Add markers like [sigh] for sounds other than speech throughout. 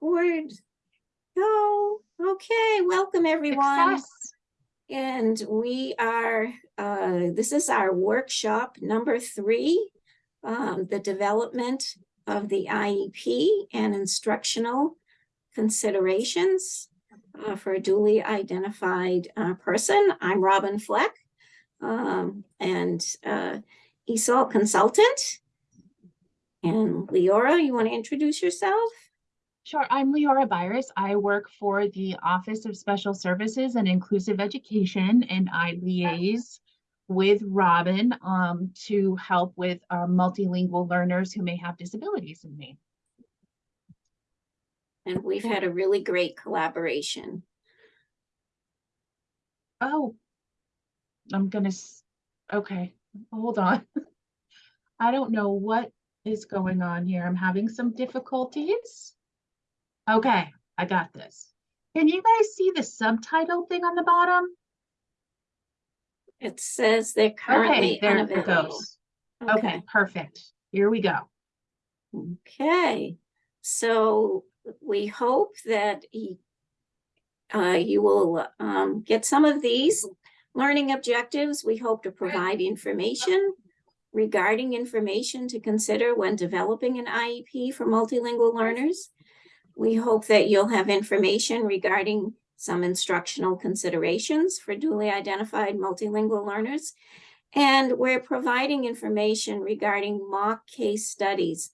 record. Go. Okay, welcome everyone. Success. And we are, uh, this is our workshop number three. Um, the development of the IEP and instructional considerations uh, for a duly identified uh, person. I'm Robin Fleck. Um, and uh, ESOL consultant. And Leora, you want to introduce yourself? Sure, I'm Leora Byris. I work for the Office of Special Services and Inclusive Education, and I liaise with Robin um, to help with uh, multilingual learners who may have disabilities in Maine. And we've had a really great collaboration. Oh, I'm gonna, okay, hold on. [laughs] I don't know what is going on here. I'm having some difficulties. Okay, I got this. Can you guys see the subtitle thing on the bottom? It says they're Okay, currently there it goes. Okay, perfect. Here we go. Okay, so we hope that y- uh, you will um, get some of these learning objectives. We hope to provide information regarding information to consider when developing an IEP for multilingual learners. We hope that you'll have information regarding some instructional considerations for duly identified multilingual learners. And we're providing information regarding mock case studies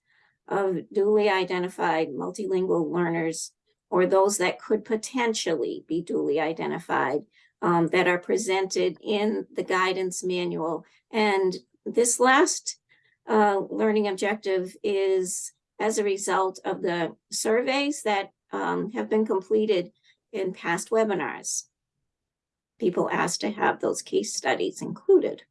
of duly identified multilingual learners or those that could potentially be duly identified um, that are presented in the guidance manual. And this last uh, learning objective is as a result of the surveys that um, have been completed in past webinars. People asked to have those case studies included.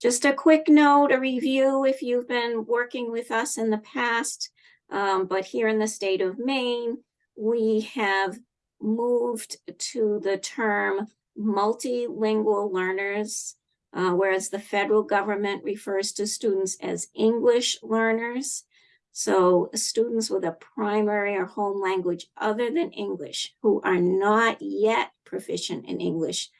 Just a quick note, a review, if you've been working with us in the past, um, but here in the state of Maine, we have moved to the term multilingual learners, uh, whereas the federal government refers to students as English learners. So students with a primary or home language other than English who are not yet proficient in English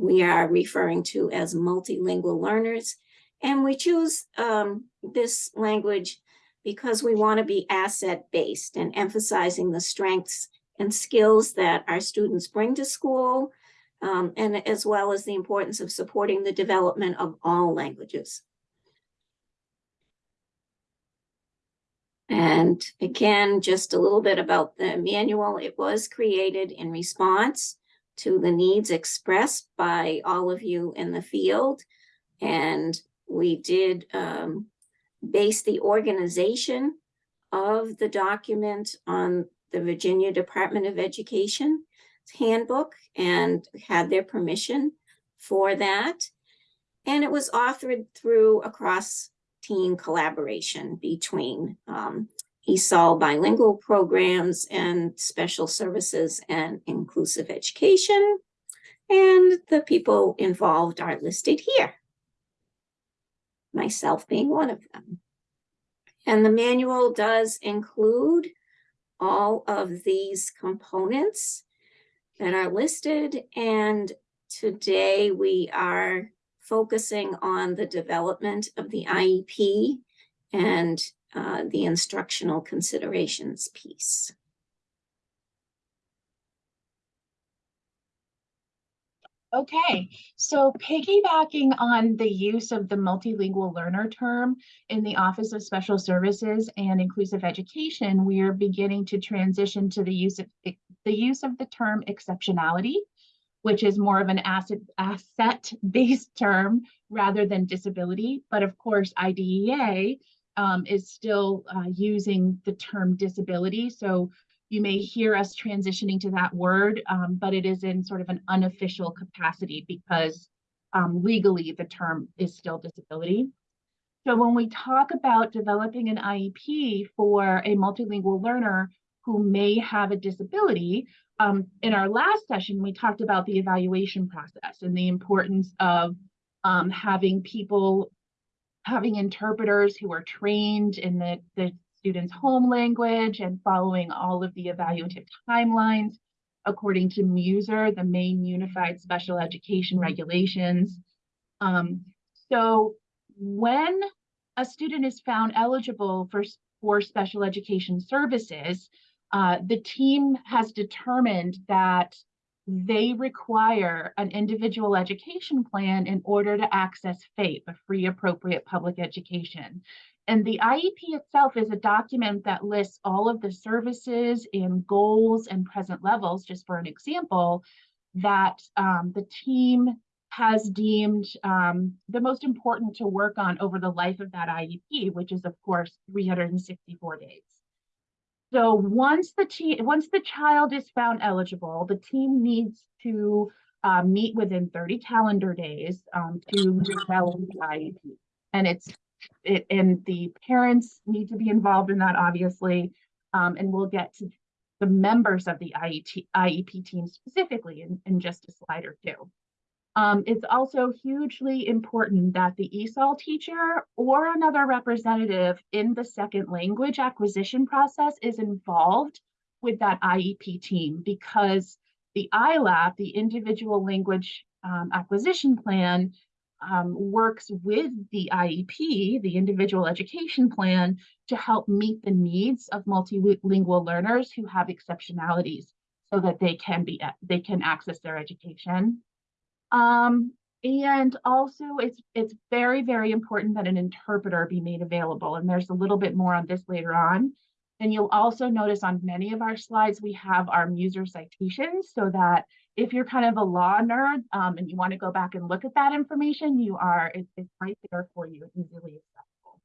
we are referring to as multilingual learners. And we choose um, this language because we want to be asset-based and emphasizing the strengths and skills that our students bring to school, um, and as well as the importance of supporting the development of all languages. And again, just a little bit about the manual. It was created in response to the needs expressed by all of you in the field. And we did um, base the organization of the document on the Virginia Department of Education handbook and had their permission for that. And it was authored through a cross-team collaboration between um, ESOL bilingual programs and special services and inclusive education. And the people involved are listed here. Myself being one of them. And the manual does include all of these components that are listed. And today we are focusing on the development of the IEP and uh, the instructional considerations piece. Okay, so piggybacking on the use of the multilingual learner term in the Office of Special Services and Inclusive Education, we are beginning to transition to the use of the use of the term exceptionality, which is more of an asset asset-based term rather than disability. But of course, IDEA um, is still uh, using the term disability. So you may hear us transitioning to that word, um, but it is in sort of an unofficial capacity because um, legally the term is still disability. So when we talk about developing an IEP for a multilingual learner who may have a disability, um, in our last session, we talked about the evaluation process and the importance of um, having people having interpreters who are trained in the, the student's home language and following all of the evaluative timelines according to MUSER, the Maine unified special education regulations. Um, so when a student is found eligible for, for special education services, uh, the team has determined that they require an individual education plan in order to access FAPE, a free appropriate public education. And the IEP itself is a document that lists all of the services and goals and present levels, just for an example, that um, the team has deemed um, the most important to work on over the life of that IEP, which is of course 364 days. So once the team, once the child is found eligible, the team needs to uh, meet within 30 calendar days um, to develop the IEP. And it's, it, and the parents need to be involved in that, obviously. Um, and we'll get to the members of the IET, IEP team specifically in, in just a slide or two. Um, it's also hugely important that the ESOL teacher or another representative in the second language acquisition process is involved with that IEP team because the ILAP, the individual language um, acquisition plan, um, works with the IEP, the individual education plan, to help meet the needs of multilingual learners who have exceptionalities so that they can be they can access their education. Um, and also it's it's very, very important that an interpreter be made available. And there's a little bit more on this later on. And you'll also notice on many of our slides, we have our user citations so that if you're kind of a law nerd um, and you want to go back and look at that information, you are, it, it's right there for you, easily accessible.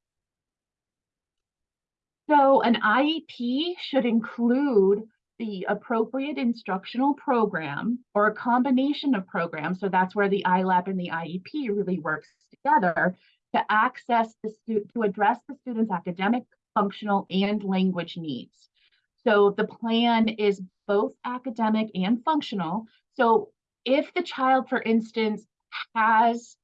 So an IEP should include the appropriate instructional program or a combination of programs. So that's where the ILAP and the IEP really works together to access the to address the student's academic, functional, and language needs. So the plan is both academic and functional. So if the child, for instance, has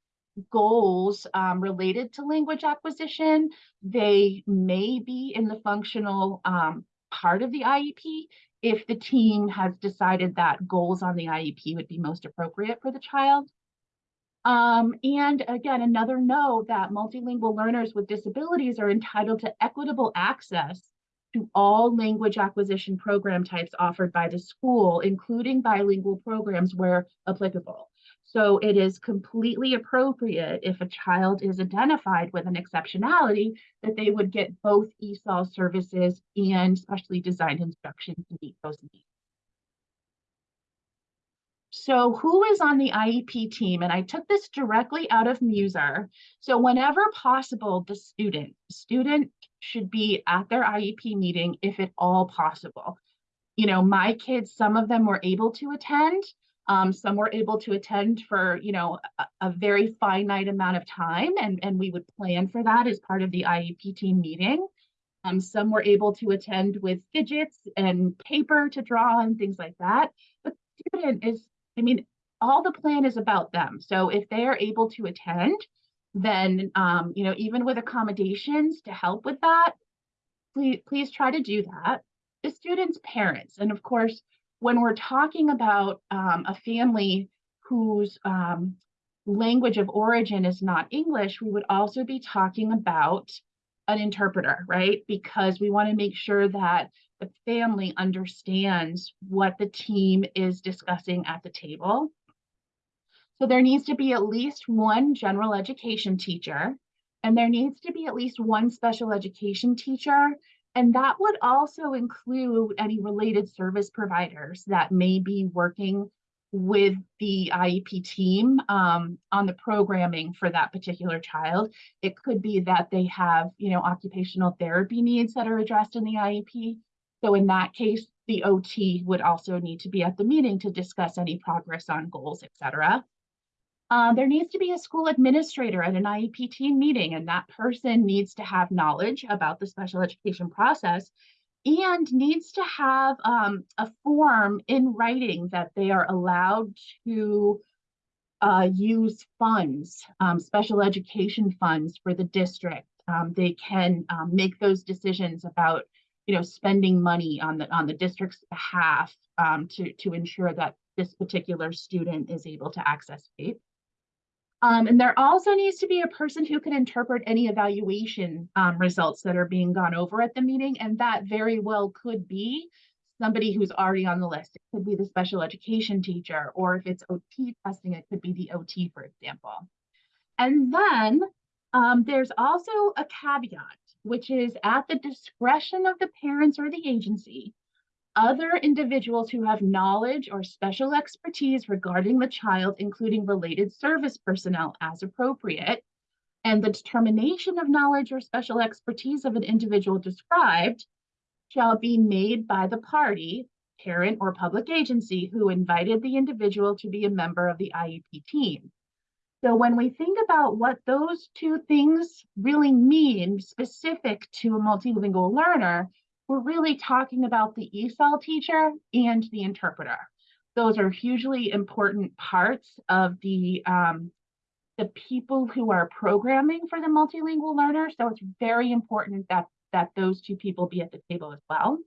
goals um, related to language acquisition, they may be in the functional um, part of the IEP if the team has decided that goals on the IEP would be most appropriate for the child. Um, and again, another note that multilingual learners with disabilities are entitled to equitable access to all language acquisition program types offered by the school, including bilingual programs where applicable. So it is completely appropriate if a child is identified with an exceptionality that they would get both ESOL services and specially designed instruction to meet those needs. So who is on the IEP team? And I took this directly out of Muser. So whenever possible, the student, student should be at their IEP meeting if at all possible. You know, my kids, some of them were able to attend, um, some were able to attend for, you know, a, a, very finite amount of time, and, and we would plan for that as part of the IEP team meeting. Um, some were able to attend with fidgets and paper to draw and things like that. But student is, I mean, all the plan is about them. So if they are able to attend, then, um, you know, even with accommodations to help with that, please, please try to do that. The student's parents, and of course, when we're talking about um, a family whose um, language of origin is not English, we would also be talking about an interpreter, right? Because we want to make sure that the family understands what the team is discussing at the table. So there needs to be at least one general education teacher, and there needs to be at least one special education teacher and that would also include any related service providers that may be working with the IEP team um, on the programming for that particular child. It could be that they have, you know, occupational therapy needs that are addressed in the IEP. So in that case, the OT would also need to be at the meeting to discuss any progress on goals, et cetera. Uh, there needs to be a school administrator at an IEP team meeting, and that person needs to have knowledge about the special education process and needs to have um, a form in writing that they are allowed to uh, use funds, um, special education funds for the district. Um, they can um, make those decisions about, you know, spending money on the on the district's behalf um, to to ensure that this particular student is able to access FAPE. Um, and there also needs to be a person who can interpret any evaluation um, results that are being gone over at the meeting, and that very well could be somebody who's already on the list. It could be the special education teacher, or if it's OT testing, it could be the OT, for example. And then um, there's also a caveat, which is at the discretion of the parents or the agency, other individuals who have knowledge or special expertise regarding the child, including related service personnel as appropriate, and the determination of knowledge or special expertise of an individual described shall be made by the party, parent or public agency who invited the individual to be a member of the IEP team. So when we think about what those two things really mean specific to a multilingual learner, we're really talking about the ESOL teacher and the interpreter. Those are hugely important parts of the, um, the people who are programming for the multilingual learner. So it's very important that, that those two people be at the table as well.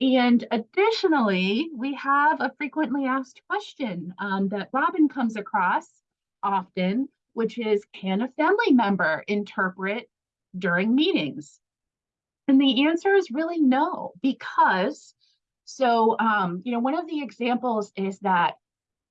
And additionally, we have a frequently asked question um, that Robin comes across often, which is, can a family member interpret during meetings? And the answer is really no, because so, um, you know, one of the examples is that,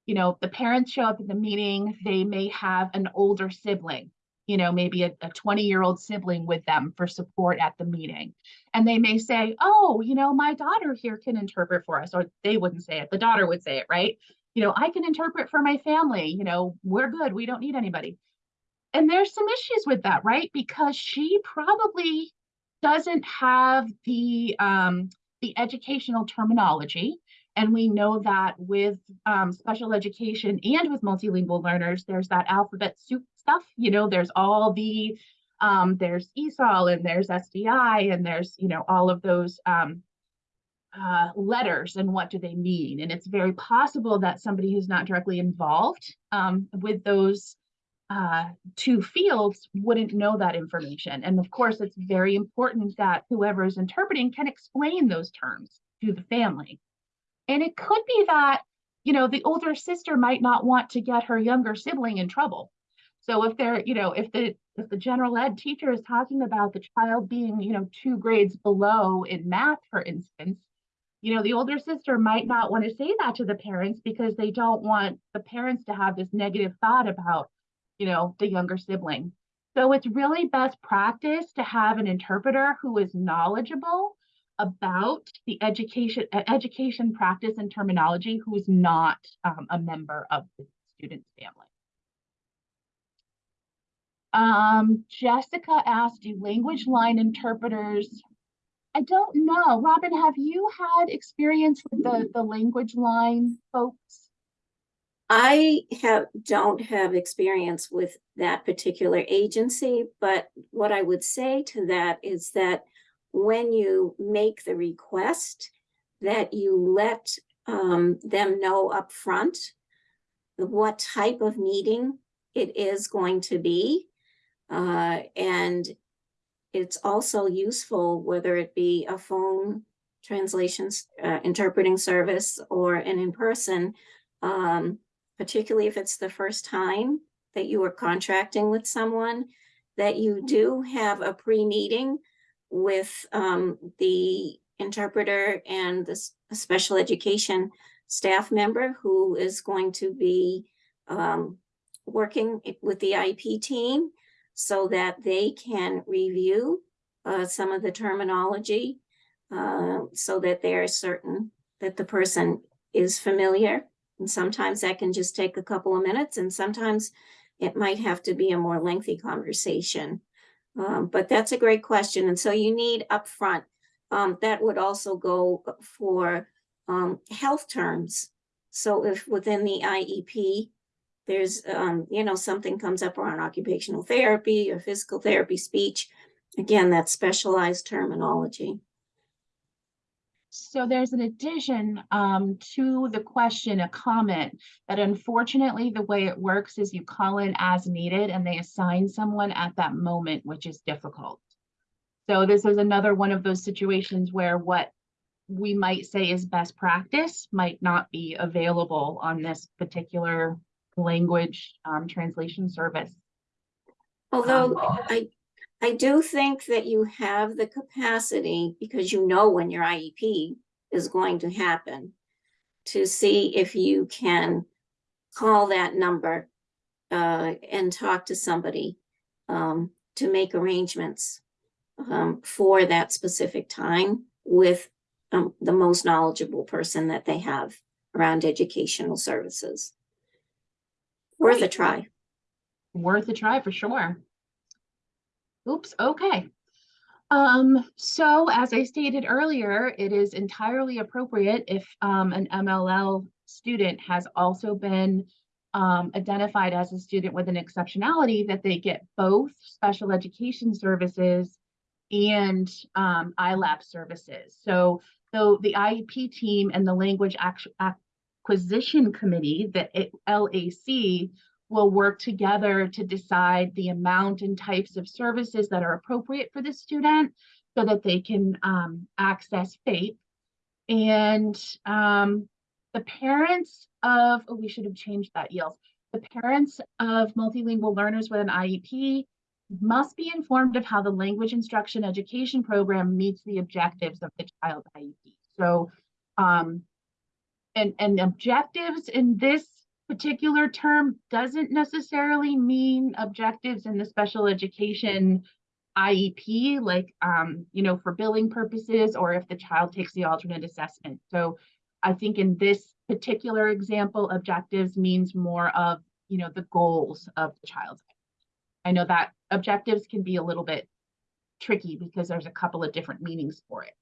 you know, the parents show up at the meeting, they may have an older sibling, you know, maybe a 20 year old sibling with them for support at the meeting. And they may say, oh, you know, my daughter here can interpret for us, or they wouldn't say it, the daughter would say it, right? You know, I can interpret for my family, you know, we're good, we don't need anybody. And there's some issues with that, right? Because she probably doesn't have the um, the educational terminology. And we know that with um, special education and with multilingual learners, there's that alphabet soup stuff. You know, there's all the um, there's ESOL and there's SDI and there's you know all of those um, uh, letters and what do they mean. And it's very possible that somebody who's not directly involved um, with those uh, two fields wouldn't know that information. And of course, it's very important that whoever is interpreting can explain those terms to the family. And it could be that, you know, the older sister might not want to get her younger sibling in trouble. So if they're, you know, if the if the general ed teacher is talking about the child being, you know, two grades below in math, for instance, you know, the older sister might not want to say that to the parents because they don't want the parents to have this negative thought about you know, the younger sibling. So it's really best practice to have an interpreter who is knowledgeable about the education education practice and terminology who is not um, a member of the student's family. Um, Jessica asked, do language line interpreters I don't know. Robin, have you had experience with the, the language line folks? I have, don't have experience with that particular agency, but what I would say to that is that when you make the request, that you let um, them know upfront what type of meeting it is going to be. Uh, and it's also useful, whether it be a phone translations, uh, interpreting service or an in-person, um, particularly if it's the first time that you are contracting with someone, that you do have a pre-meeting with um, the interpreter and the special education staff member who is going to be um, working with the IP team so that they can review uh, some of the terminology uh, so that they are certain that the person is familiar and sometimes that can just take a couple of minutes and sometimes it might have to be a more lengthy conversation. Um, but that's a great question. And so you need upfront. Um, that would also go for um, health terms. So if within the IEP, there's, um, you know, something comes up around occupational therapy or physical therapy, speech, again, that specialized terminology. so there's an addition um, to the question, a comment that unfortunately the way it works is you call in as needed and they assign someone at that moment, which is difficult. So this is another one of those situations where what we might say is best practice might not be available on this particular language um, translation service. Although Um, I, I do think that you have the capacity, because you know when your IEP is going to happen, to see if you can call that number uh, and talk to somebody um, to make arrangements um, for that specific time with um, the most knowledgeable person that they have around educational services. Worth a try. worth a try for sure. Oops, okay. Um, so as I stated earlier, it is entirely appropriate if um, an MLL student has also been um, identified as a student with an exceptionality that they get both special education services and um, ILAP services. So, so the IEP team and the language Actu- acquisition committee, the LAC, will work together to decide the amount and types of services that are appropriate for the student so that they can um, access FAPE. And um, the parents of, oh, we should have changed that, Yields. The parents of multilingual learners with an IEP must be informed of how the language instruction education program meets the objectives of the child IEP. So, um, and, and objectives in this particular term doesn't necessarily mean objectives in the special education IEP, like, um, you know, for billing purposes, or if the child takes the alternate assessment. So I think in this particular example, objectives means more of, you know, the goals of the child's. I know that objectives can be a little bit tricky because there's a couple of different meanings for it.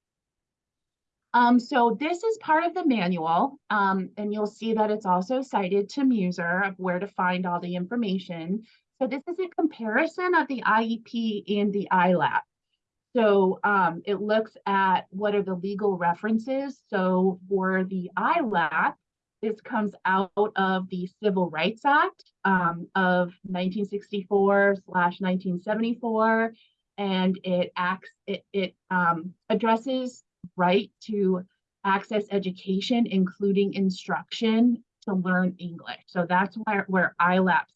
Um, so this is part of the manual, um, and you'll see that it's also cited to Muser of where to find all the information. So this is a comparison of the IEP and the ILAP. So um, it looks at what are the legal references. So for the ILAP, this comes out of the Civil Rights Act um, of 1964 slash 1974, and it acts it, it um, addresses right to access education, including instruction to learn English. So that's where, where ILAPs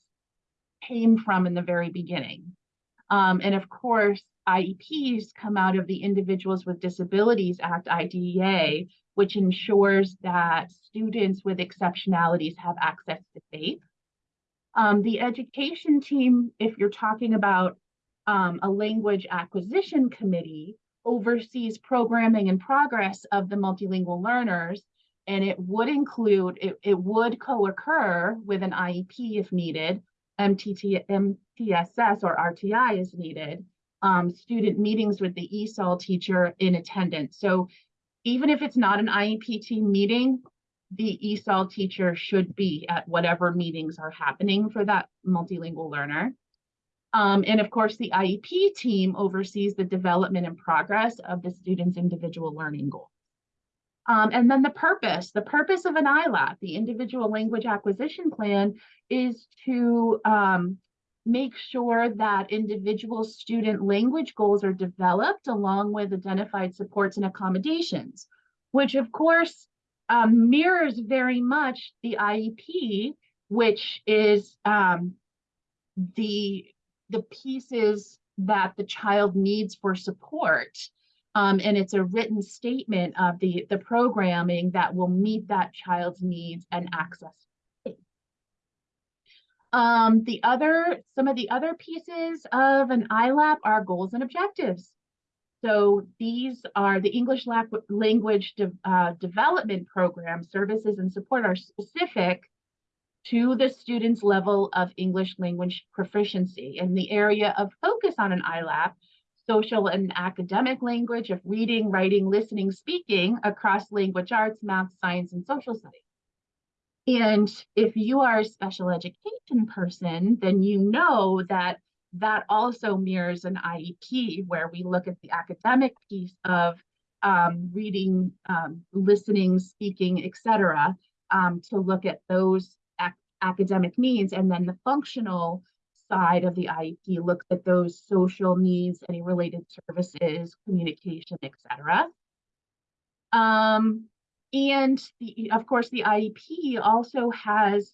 came from in the very beginning. Um, and of course, IEPs come out of the Individuals with Disabilities Act, IDEA, which ensures that students with exceptionalities have access to FAPE. Um, the education team, if you're talking about um, a language acquisition committee, oversees programming and progress of the multilingual learners. And it would include, it, it would co-occur with an IEP if needed, MTT, MTSS or RTI is needed, um, student meetings with the ESOL teacher in attendance. So even if it's not an IEP team meeting, the ESOL teacher should be at whatever meetings are happening for that multilingual learner. Um, and of course, the IEP team oversees the development and progress of the student's individual learning goals. Um, and then the purpose, the purpose of an ILAP, the individual language acquisition plan, is to um, make sure that individual student language goals are developed along with identified supports and accommodations, which of course um, mirrors very much the IEP, which is um, the the pieces that the child needs for support. Um, and it's a written statement of the, the programming that will meet that child's needs and access. Um, the other, some of the other pieces of an ILAP are goals and objectives. So these are the English language de uh, development program services and support are specific to the student's level of English language proficiency. In the area of focus on an ILAP, social and academic language of reading, writing, listening, speaking across language arts, math, science, and social studies. And if you are a special education person, then you know that that also mirrors an IEP where we look at the academic piece of um, reading, um, listening, speaking, et cetera, um, to look at those academic needs. And then the functional side of the IEP looks at those social needs, any related services, communication, et cetera. Um, and the, of course, the IEP also has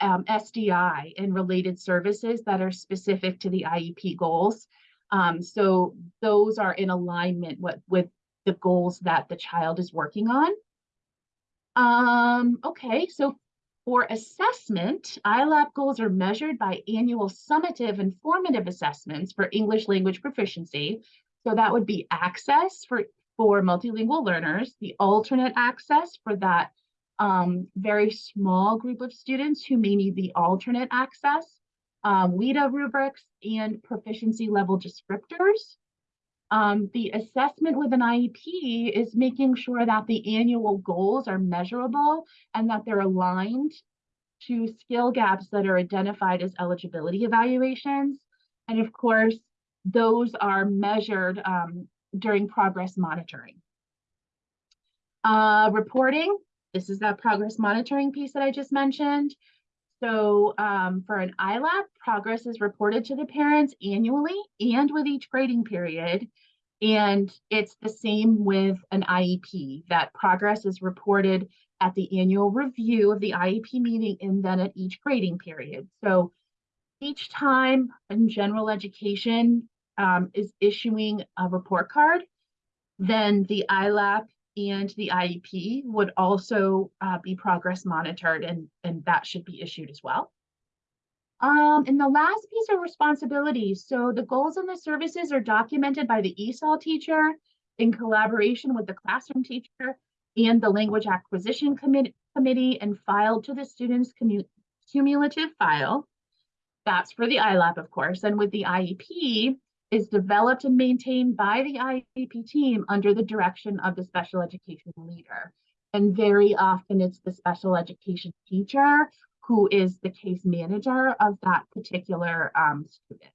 um, SDI and related services that are specific to the IEP goals. Um, so those are in alignment with, with the goals that the child is working on. Um, okay, so for assessment, ILAP goals are measured by annual summative and formative assessments for English language proficiency. So that would be access for, for multilingual learners, the alternate access for that um, very small group of students who may need the alternate access, um, WIDA rubrics, and proficiency level descriptors. Um, the assessment with an IEP is making sure that the annual goals are measurable and that they're aligned to skill gaps that are identified as eligibility evaluations. And of course, those are measured um, during progress monitoring. Uh, reporting, this is that progress monitoring piece that I just mentioned. So um, for an ILAP, progress is reported to the parents annually and with each grading period. And it's the same with an IEP, that progress is reported at the annual review of the IEP meeting and then at each grading period. So each time in general education um, is issuing a report card, then the ILAP and the IEP would also uh, be progress monitored and, and that should be issued as well. Um, and the last piece of responsibility. So the goals and the services are documented by the ESOL teacher in collaboration with the classroom teacher and the language acquisition committee, committee and filed to the student's cumulative file. That's for the ILAP, of course. And with the IEP, is developed and maintained by the IEP team under the direction of the special education leader. And very often it's the special education teacher who is the case manager of that particular um, student.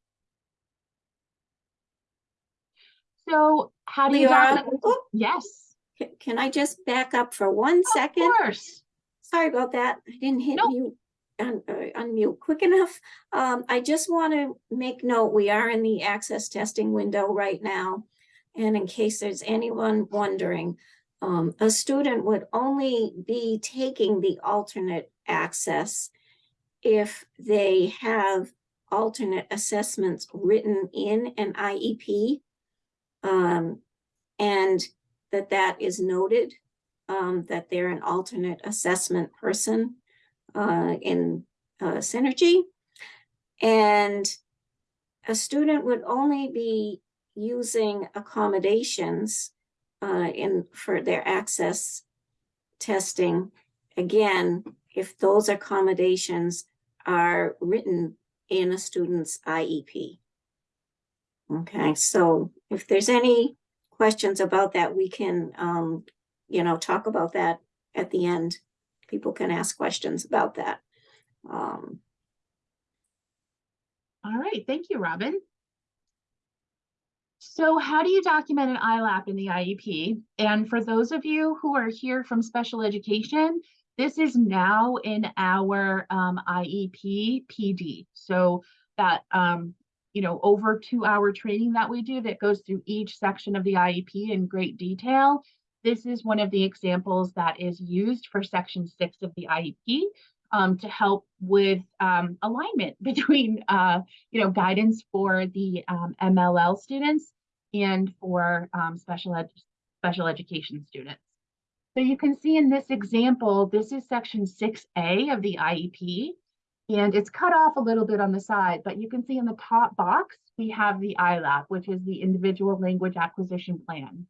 So how do you document- Yes, Can I just back up for one second? of course. Sorry about that. I didn't hit Nope. mute, un- uh, unmute quick enough. Um, I just want to make note, we are in the access testing window right now. And in case there's anyone wondering, um, a student would only be taking the alternate access if they have alternate assessments written in an IEP. Um, and that that is noted um, that they're an alternate assessment person uh, in uh, Synergy. And a student would only be using accommodations uh, in for their access testing. Again, if those accommodations are written in a student's IEP. Okay, so if there's any questions about that, we can um, you know, talk about that at the end. People can ask questions about that. Um, All right, thank you, Robin. So how do you document an ILAP in the IEP? And for those of you who are here from special education, this is now in our um, IEP PD. So that, um, you know, over two hour training that we do that goes through each section of the IEP in great detail. This is one of the examples that is used for section six of the IEP um, to help with um, alignment [laughs] between, uh, you know, guidance for the um, MLL students and for um, special ed special education students. So you can see in this example, this is section 6A of the IEP, and it's cut off a little bit on the side, but you can see in the top box, we have the ILAP, which is the Individual Language Acquisition Plan.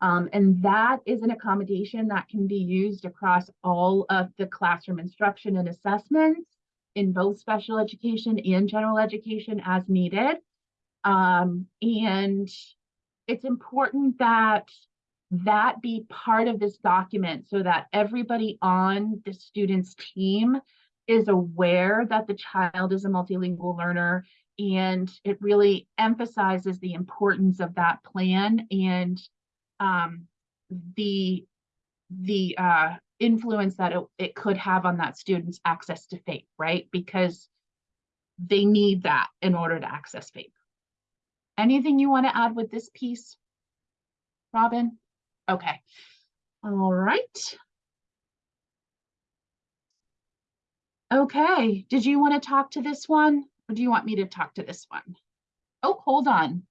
Um, and that is an accommodation that can be used across all of the classroom instruction and assessments in both special education and general education as needed. Um, and it's important that that be part of this document so that everybody on the student's team is aware that the child is a multilingual learner and it really emphasizes the importance of that plan and um, the, the, uh, influence that it, it could have on that student's access to FAPE, right? Because they need that in order to access FAPE. Anything you want to add with this piece? Robin? Okay. All right. Okay, did you want to talk to this one? Or do you want me to talk to this one? Oh, hold on.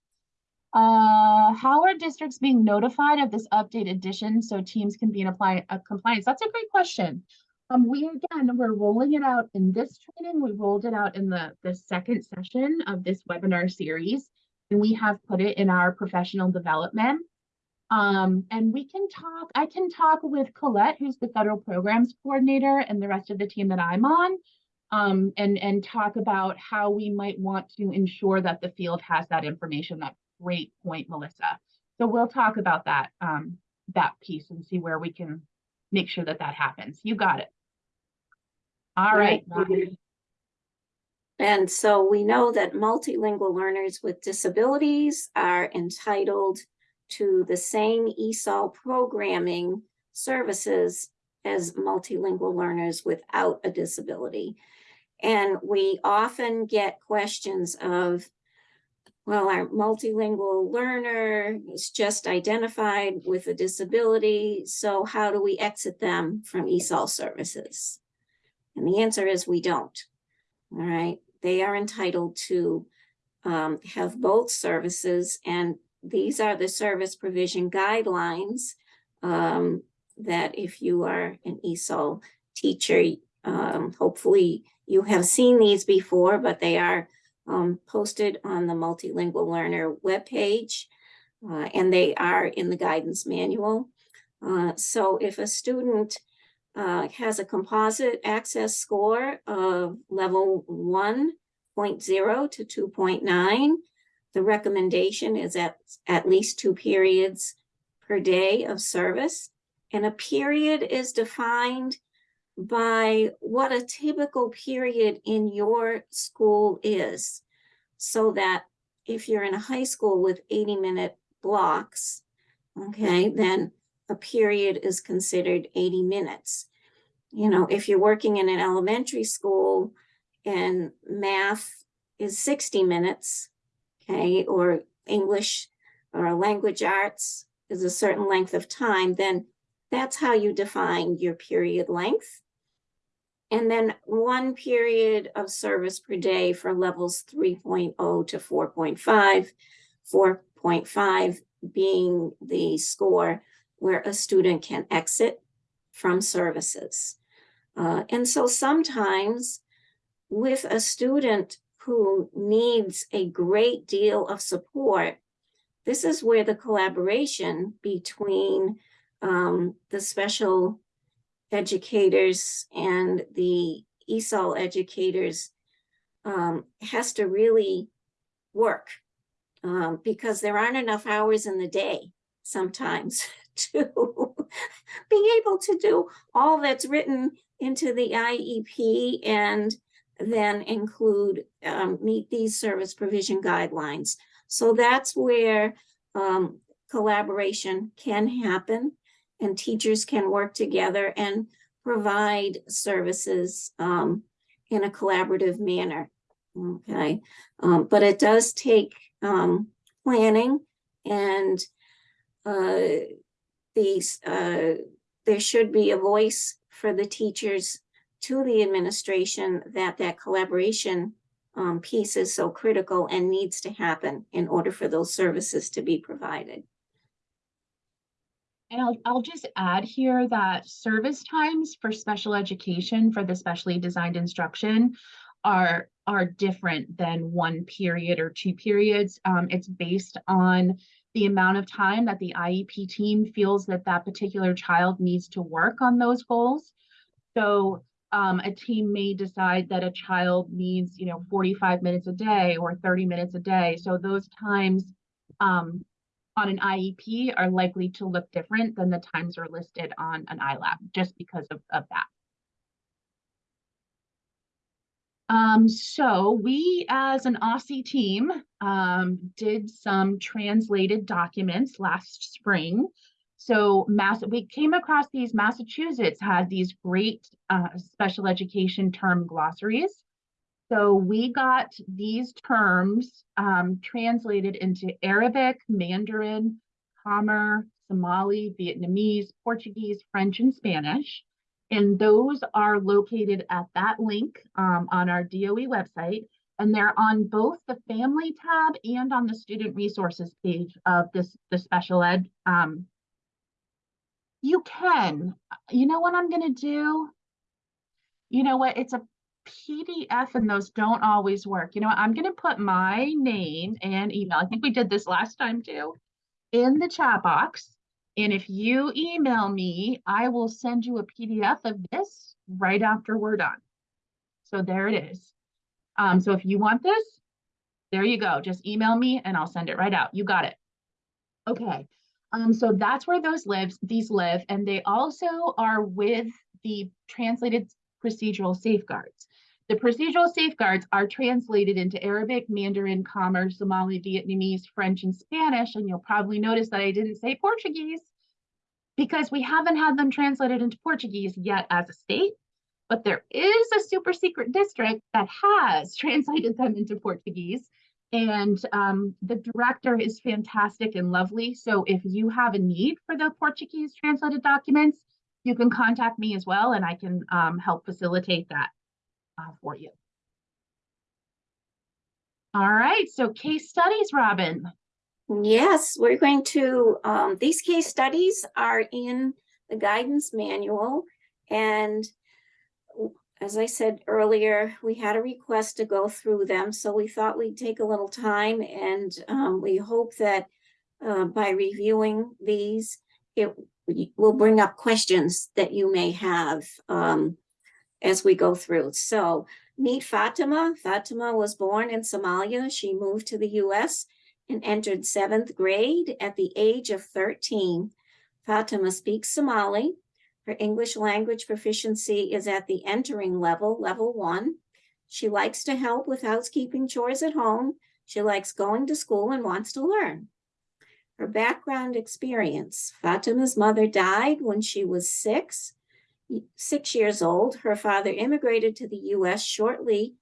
Uh, how are districts being notified of this update addition so teams can be in apply, uh, compliance? That's a great question. Um, we, again, we're rolling it out in this training. We rolled it out in the, the second session of this webinar series. And we have put it in our professional development. Um, and we can talk, I can talk with Colette, who's the federal programs coordinator and the rest of the team that I'm on. Um, and, and talk about how we might want to ensure that the field has that information. That great point, Melissa. So we'll talk about that, um, that piece and see where we can make sure that that happens. You got it. All right. Right. And so we know that multilingual learners with disabilities are entitled to the same ESOL programming services as multilingual learners without a disability. And we often get questions of, well, our multilingual learner is just identified with a disability, so how do we exit them from ESOL services? And the answer is we don't. All right, they are entitled to um, have both services and these are the service provision guidelines um, that if you are an ESOL teacher, um, hopefully you have seen these before, but they are um, posted on the Multilingual Learner webpage, uh, and they are in the guidance manual. Uh, so if a student uh, has a composite access score of level 1.0 to 2.9. The recommendation is at, at least two periods per day of service. And a period is defined by what a typical period in your school is. So that if you're in a high school with 80 minute blocks, okay, then a period is considered 80 minutes. You know, if you're working in an elementary school and math is 60 minutes, okay, or English or language arts is a certain length of time, then that's how you define your period length. And then one period of service per day for levels 3.0 to 4.5, 4.5 being the score where a student can exit from services. Uh, and so sometimes with a student who needs a great deal of support, this is where the collaboration between um, the special educators and the ESOL educators um, has to really work um, because there aren't enough hours in the day sometimes [laughs] to be able to do all that's written into the IEP and then include, um, meet these service provision guidelines. So that's where um, collaboration can happen and teachers can work together and provide services um, in a collaborative manner. Okay, um, but it does take um, planning and uh, these, uh, there should be a voice for the teachers to the administration that that collaboration um, piece is so critical and needs to happen in order for those services to be provided. And I'll, I'll just add here that service times for special education for the specially designed instruction are, are different than one period or two periods. Um, it's based on the amount of time that the IEP team feels that that particular child needs to work on those goals. So um, a team may decide that a child needs, you know, 45 minutes a day or 30 minutes a day. So those times um, on an IEP are likely to look different than the times are listed on an ILAP, just because of, of that. Um, so we, as an OSSIE team, um, did some translated documents last spring So Mass, we came across these, Massachusetts had these great uh, special education term glossaries. So we got these terms um, translated into Arabic, Mandarin, Khmer, Somali, Vietnamese, Portuguese, French, and Spanish. And those are located at that link um, on our DOE website. And they're on both the family tab and on the student resources page of this, the special ed. Um, you can, you know what I'm gonna do? You know what, it's a PDF and those don't always work. You know. I'm gonna put my name and email. I think we did this last time too. In the chat box. And if you email me, I will send you a PDF of this right after we're done. So there it is. Um, so if you want this, there you go. Just email me and I'll send it right out. You got it. Okay. Um, so that's where those lives, these live, and they also are with the translated procedural safeguards. The procedural safeguards are translated into Arabic, Mandarin, Khmer, Somali, Vietnamese, French, and Spanish. And you'll probably notice that I didn't say Portuguese because we haven't had them translated into Portuguese yet as a state. But there is a super secret district that has [laughs] translated them into Portuguese. And um, the director is fantastic and lovely. So if you have a need for the Portuguese translated documents, you can contact me as well, and I can um, help facilitate that uh, for you. All right, so case studies, Robin. Yes, we're going to, um, these case studies are in the guidance manual. And as I said earlier, we had a request to go through them, so we thought we'd take a little time and, um, we hope that uh, by reviewing these, it will bring up questions that you may have, um, as we go through. So meet Fatima. Fatima was born in Somalia. She moved to the US and entered seventh grade at the age of 13. Fatima speaks Somali. Her English language proficiency is at the entering level, level one. She likes to help with housekeeping chores at home. She likes going to school and wants to learn. Her background experience Fatima's mother died when she was six, six years old. Her father immigrated to the US shortly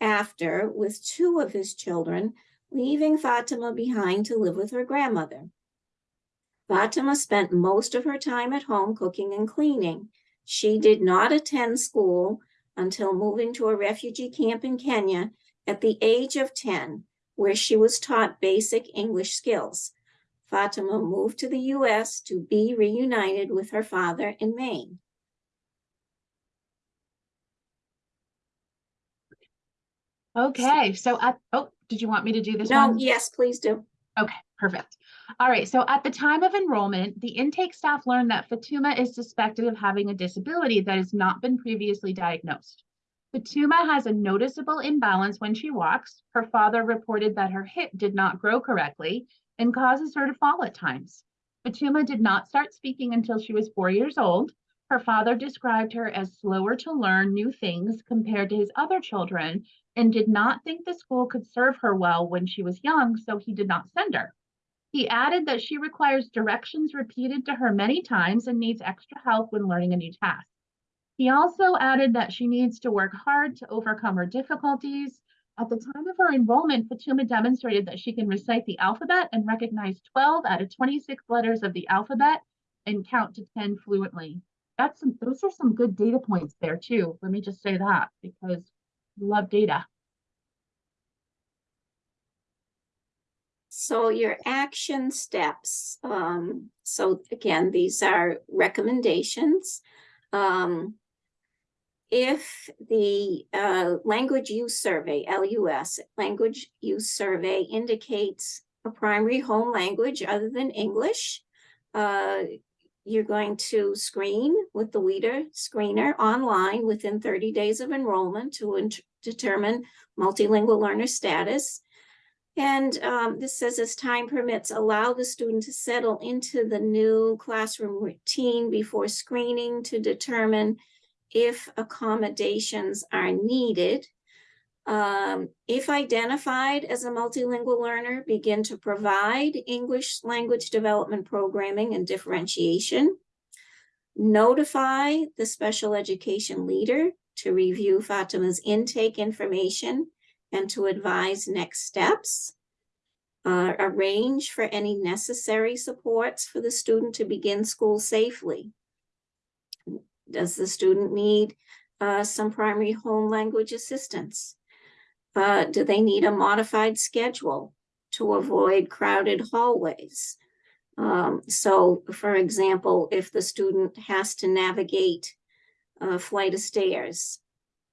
after with two of his children leaving Fatima behind to live with her grandmother. Fatima spent most of her time at home cooking and cleaning. She did not attend school until moving to a refugee camp in Kenya at the age of 10, where she was taught basic English skills. Fatima moved to the US to be reunited with her father in Maine. Okay, so at, oh, did you want me to do this No, one? yes, please do. Okay, perfect. All right, so at the time of enrollment, the intake staff learned that Fatuma is suspected of having a disability that has not been previously diagnosed. Fatuma has a noticeable imbalance when she walks. Her father reported that her hip did not grow correctly and causes her to fall at times. Fatuma did not start speaking until she was four years old. Her father described her as slower to learn new things compared to his other children and did not think the school could serve her well when she was young, so he did not send her. He added that she requires directions repeated to her many times and needs extra help when learning a new task. He also added that she needs to work hard to overcome her difficulties. At the time of her enrollment, Fatuma demonstrated that she can recite the alphabet and recognize 12 out of 26 letters of the alphabet and count to 10 fluently. That's some, those are some good data points there too. Let me just say that because we love data. So your action steps, um, so again, these are recommendations. Um, if the, uh, language use survey, LUS, language use survey indicates a primary home language other than English, uh, you're going to screen with the WIDA screener online within thirty days of enrollment to determine multilingual learner status. And um, this says as time permits, allow the student to settle into the new classroom routine before screening to determine if accommodations are needed. Um, if identified as a multilingual learner, begin to provide English language development programming and differentiation. Notify the special education leader to review Fatima's intake information and to advise next steps. Uh, arrange for any necessary supports for the student to begin school safely. Does the student need uh, some primary home language assistance? Uh, do they need a modified schedule to avoid crowded hallways? Um, so for example, if the student has to navigate a flight of stairs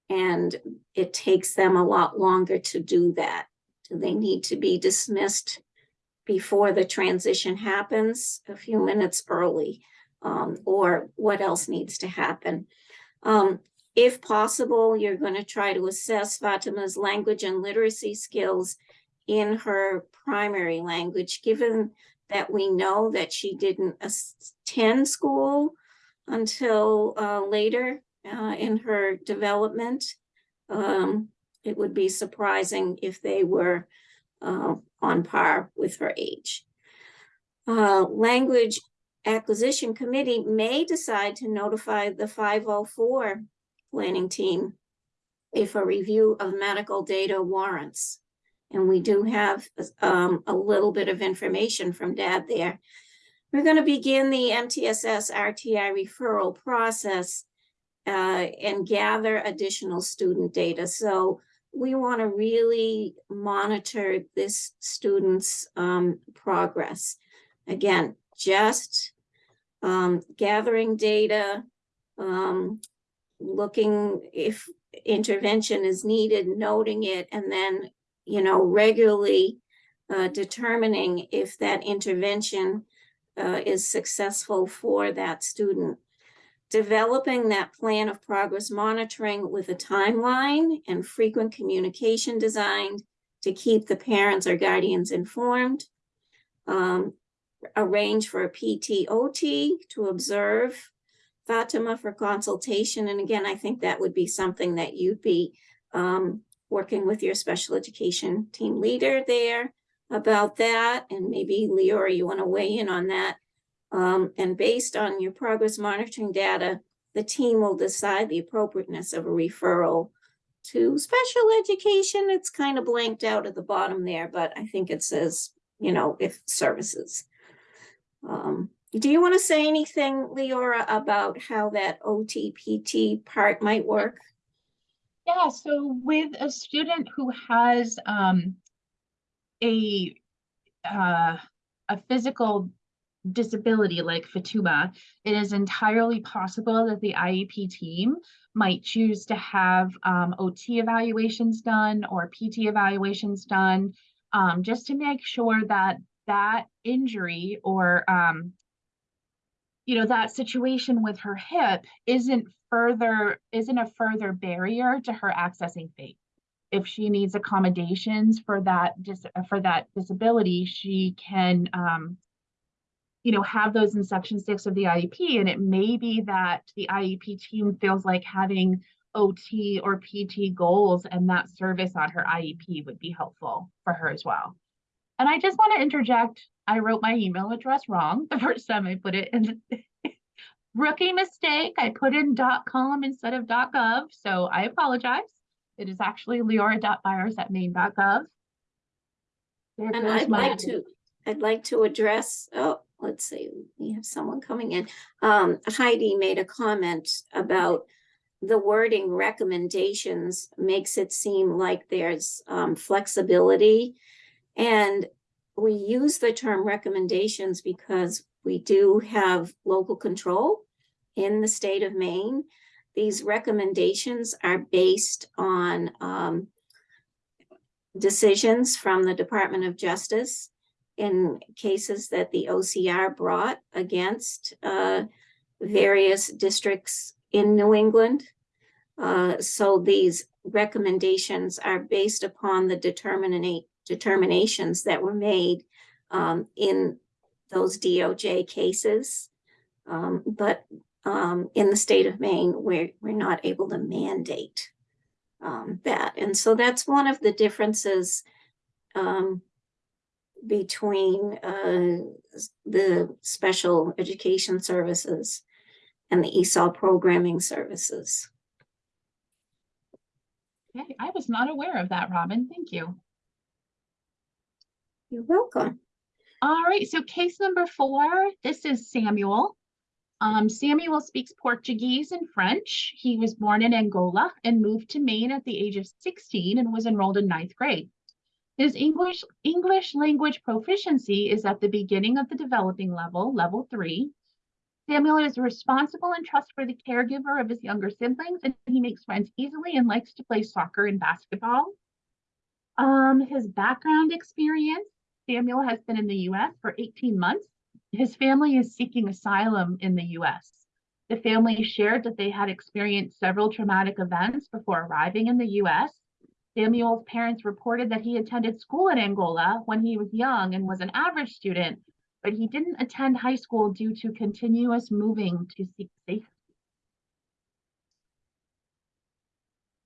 and it takes them a lot longer to do that, do they need to be dismissed before the transition happens, a few minutes early? Um, or what else needs to happen? Um, if possible, you're going to try to assess Fatima's language and literacy skills in her primary language, given that we know that she didn't attend school until uh, later uh, in her development. Um, it would be surprising if they were uh, on par with her age. Uh, language acquisition committee may decide to notify the 504 planning team if a review of medical data warrants. And we do have um, a little bit of information from Dad there. We're going to begin the MTSS RTI referral process uh, and gather additional student data. So we want to really monitor this student's um, progress. Again, just um, gathering data, um, looking if intervention is needed, noting it, and then, you know, regularly uh, determining if that intervention uh, is successful for that student. Developing that plan of progress monitoring with a timeline and frequent communication designed to keep the parents or guardians informed. Um, arrange for a PTOT to observe Fatima for consultation. And again, I think that would be something that you'd be um, working with your special education team leader there about that. And maybe Leora, you want to weigh in on that. Um, and based on your progress monitoring data, the team will decide the appropriateness of a referral to special education. It's kind of blanked out at the bottom there, but I think it says, you know, if services. Um, do you want to say anything, Leora, about how that OTPT part might work? Yeah, so with a student who has um, a uh, a physical disability like Fatuma, it is entirely possible that the IEP team might choose to have um, OT evaluations done or PT evaluations done, um, just to make sure that that injury or um, you know that situation with her hip isn't further isn't a further barrier to her accessing FAPE if she needs accommodations for that dis for that disability she can um, you know have those in section six of the iep and it may be that the iep team feels like having ot or pt goals and that service on her iep would be helpful for her as well and i just want to interject I wrote my email address wrong the first time I put it in. [laughs] Rookie mistake. I put in .com instead of .gov, so I apologize. It is actually leora.byers at maine.gov. There And I'd like to, I'd like to address, oh, let's see, we have someone coming in. Um, Heidi made a comment about the wording recommendations makes it seem like there's um, flexibility. And we use the term recommendations because we do have local control in the state of Maine. These recommendations are based on um, decisions from the Department of Justice in cases that the OCR brought against uh, various districts in New England. Uh, so these recommendations are based upon the determinate determinations that were made um, in those DOJ cases. Um, but um, in the state of Maine, we're, we're not able to mandate um, that. And so that's one of the differences um, between uh, the special education services and the ESOL programming services. Okay, I was not aware of that, Robin. Thank you. You're welcome. All right, so case number four, this is Samuel. Um, Samuel speaks Portuguese and French. He was born in Angola and moved to Maine at the age of 16 and was enrolled in ninth grade. His English English language proficiency is at the beginning of the developing level, level three. Samuel is a responsible and trustworthy caregiver of his younger siblings, and he makes friends easily and likes to play soccer and basketball. Um, his background experience Samuel has been in the US for 18 months. His family is seeking asylum in the US. The family shared that they had experienced several traumatic events before arriving in the US. Samuel's parents reported that he attended school in Angola when he was young and was an average student, but he didn't attend high school due to continuous moving to seek safety.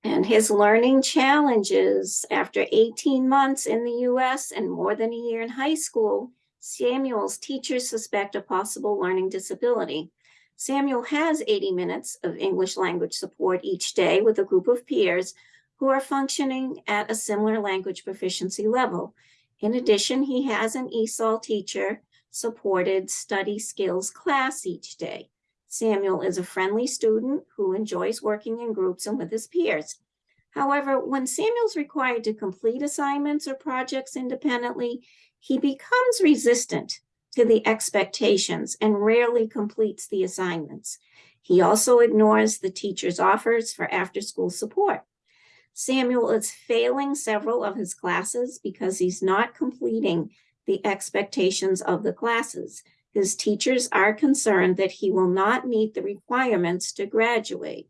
And his learning challenges after 18 months in the US and more than a year in high school, Samuel's teachers suspect a possible learning disability. Samuel has 80 minutes of English language support each day with a group of peers who are functioning at a similar language proficiency level. In addition, he has an ESOL teacher supported study skills class each day. Samuel is a friendly student who enjoys working in groups and with his peers. However, when Samuel's required to complete assignments or projects independently, he becomes resistant to the expectations and rarely completes the assignments. He also ignores the teacher's offers for after-school support. Samuel is failing several of his classes because he's not completing the expectations of the classes. His teachers are concerned that he will not meet the requirements to graduate.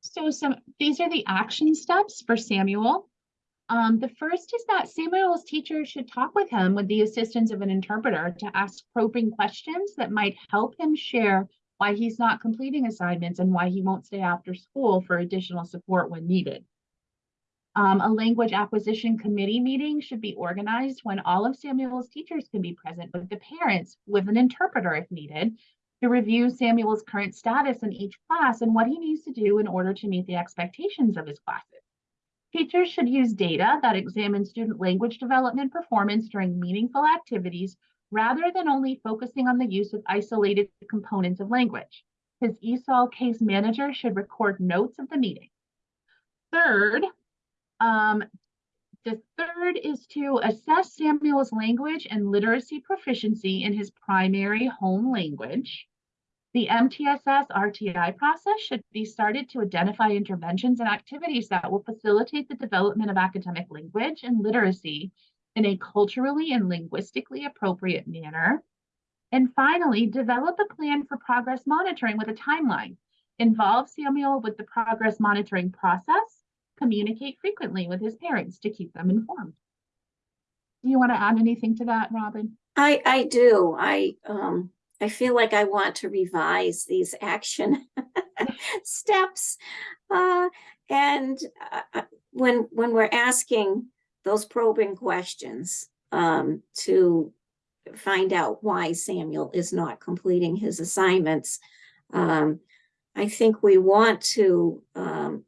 So some, these are the action steps for Samuel. Um, the first is that Samuel's teacher should talk with him with the assistance of an interpreter to ask probing questions that might help him share why he's not completing assignments and why he won't stay after school for additional support when needed. Um, a language acquisition committee meeting should be organized when all of Samuel's teachers can be present with the parents with an interpreter if needed to review Samuel's current status in each class and what he needs to do in order to meet the expectations of his classes. Teachers should use data that examine student language development performance during meaningful activities rather than only focusing on the use of isolated components of language. His ESOL case manager should record notes of the meeting. Third, um, the third is to assess Samuel's language and literacy proficiency in his primary home language. The MTSS RTI process should be started to identify interventions and activities that will facilitate the development of academic language and literacy in a culturally and linguistically appropriate manner. And finally, develop a plan for progress monitoring with a timeline. Involve Samuel with the progress monitoring process. Communicate frequently with his parents to keep them informed. Do you want to add anything to that, Robin? I, I do. I, um, I feel like I want to revise these action [laughs] steps. Uh, and uh, when, when we're asking those probing questions, um, to find out why Samuel is not completing his assignments, um, I think we want to, um,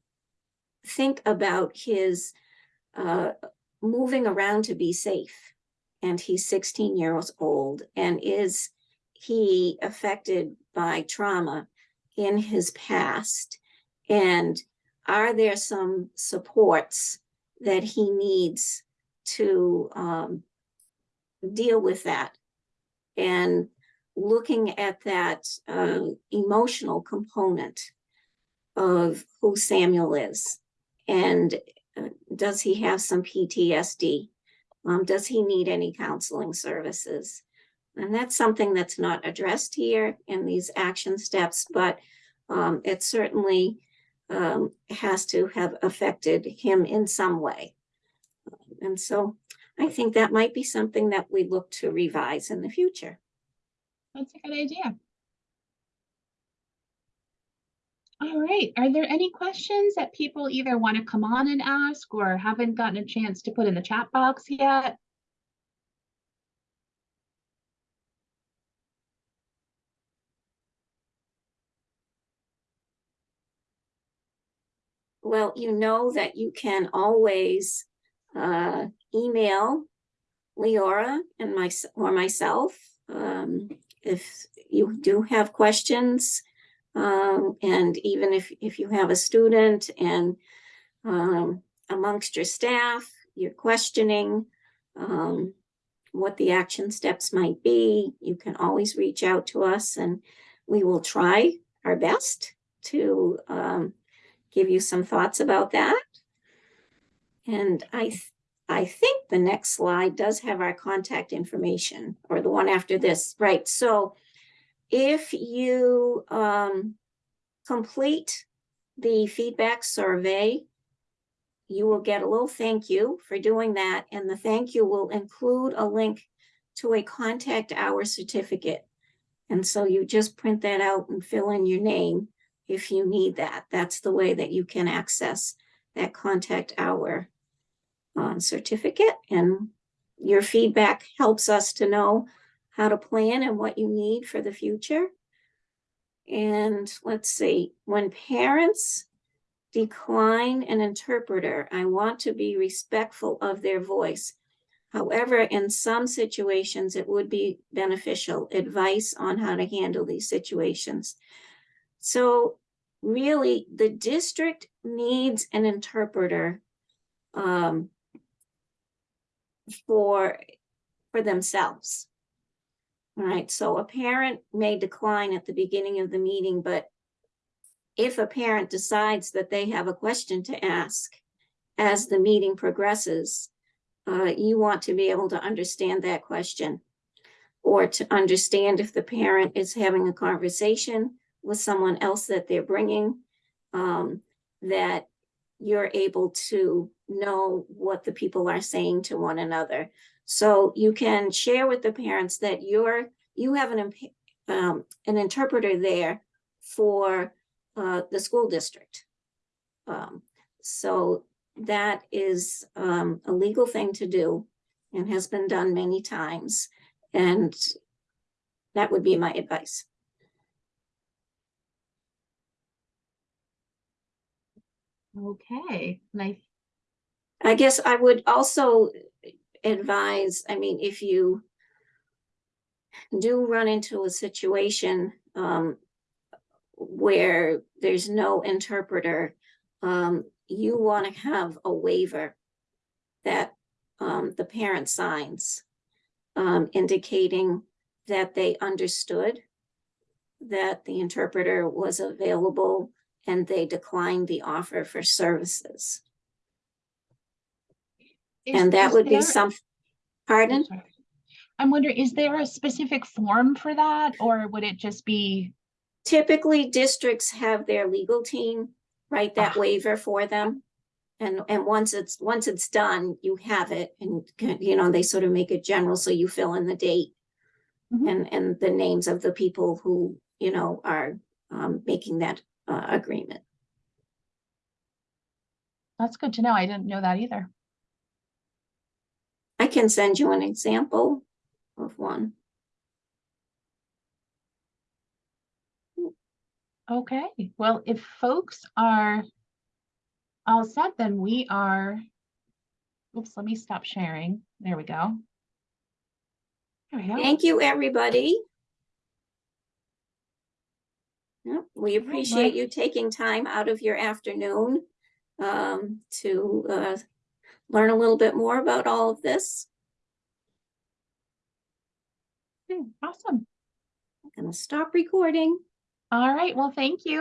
think about his, uh, moving around to be safe. And he's sixteen years old and is he affected by trauma in his past? And are there some supports that he needs to um, deal with that? And looking at that uh, emotional component of who Samuel is. And uh, does he have some PTSD? Um, does he need any counseling services? And that's something that's not addressed here in these action steps, but um, it certainly um, has to have affected him in some way. And so I think that might be something that we look to revise in the future. That's a good idea. All right, are there any questions that people either want to come on and ask or haven't gotten a chance to put in the chat box yet? Well, you know that you can always uh, email Leora and my, or myself. um, If you do have questions. Um, And even if, if you have a student and um, amongst your staff, you're questioning um, what the action steps might be, you can always reach out to us and we will try our best to um, give you some thoughts about that. And I, th- I think the next slide does have our contact information, or the one after this, right? So if you um, complete the feedback survey, you will get a little thank you for doing that, and the thank you will include a link to a contact hour certificate. And so you just print that out and fill in your name if you need that. That's the way that you can access that contact hour um, certificate. And your feedback helps us to know how to plan and what you need for the future. And let's see, when parents decline an interpreter, I want to be respectful of their voice. However, in some situations, it would be beneficial advice on how to handle these situations. So really, the district needs an interpreter um, for, for themselves. All right, so a parent may decline at the beginning of the meeting, but if a parent decides that they have a question to ask as the meeting progresses, uh, you want to be able to understand that question or to understand if the parent is having a conversation with someone else that they're bringing, um, that you're able to know what the people are saying to one another. So you can share with the parents that you're, you have an, um, an interpreter there for, uh, the school district. Um, so that is, um, a legal thing to do and has been done many times. And that would be my advice. Okay, nice. I guess I would also advise, I mean, if you do run into a situation um, where there's no interpreter, um, you want to have a waiver that um, the parent signs um, indicating that they understood that the interpreter was available and they declined the offer for services. Is- And that would be some, pardon? I'm wondering, is there a specific form for that, or would it just be, Typically, districts have their legal team write that Ah. waiver for them. And, and once it's, once it's done, you have it and, you know, they sort of make it general, so you fill in the date Mhm. and, and the names of the people who, you know, are um, making that uh, agreement. that's good to know, I didn't know that either. I can send you an example of one. Okay, well, if folks are all set, then we are, oops, let me stop sharing. There we go. There we go. Thank you, everybody. Yep, we appreciate you taking time out of your afternoon um, to uh, learn a little bit more about all of this. Okay, Awesome. I'm gonna stop recording. All right, well, thank you.